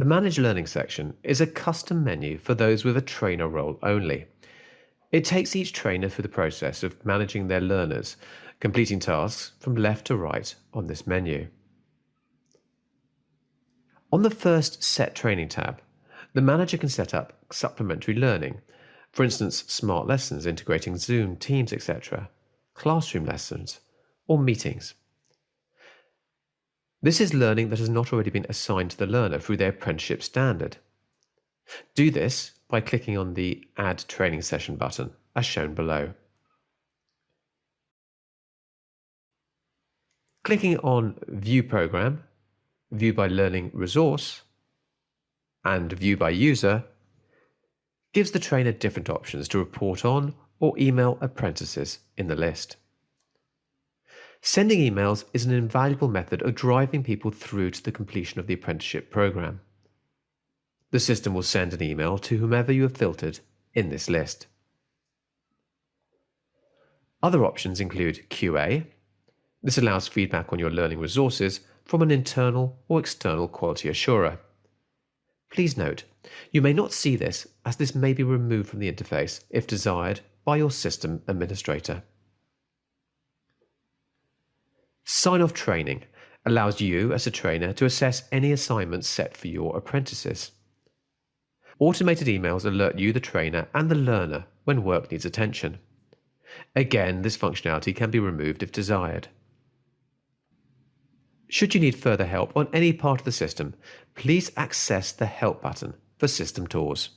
The Manage Learning section is a custom menu for those with a trainer role only. It takes each trainer through the process of managing their learners, completing tasks from left to right on this menu. On the first Set Training tab, the manager can set up supplementary learning, for instance, smart lessons integrating Zoom, Teams, etc., classroom lessons, or meetings. This is learning that has not already been assigned to the learner through their apprenticeship standard. Do this by clicking on the Add Training Session button, as shown below. Clicking on View Program, View by Learning Resource, and View by User gives the trainer different options to report on or email apprentices in the list. Sending emails is an invaluable method of driving people through to the completion of the apprenticeship program. The system will send an email to whomever you have filtered in this list. Other options include QA. This allows feedback on your learning resources from an internal or external quality assurer. Please note, you may not see this as this may be removed from the interface if desired by your system administrator. Sign off training allows you as a trainer to assess any assignments set for your apprentices. Automated emails alert you, the trainer, and the learner when work needs attention. Again, this functionality can be removed if desired. Should you need further help on any part of the system, please access the Help button for system tours.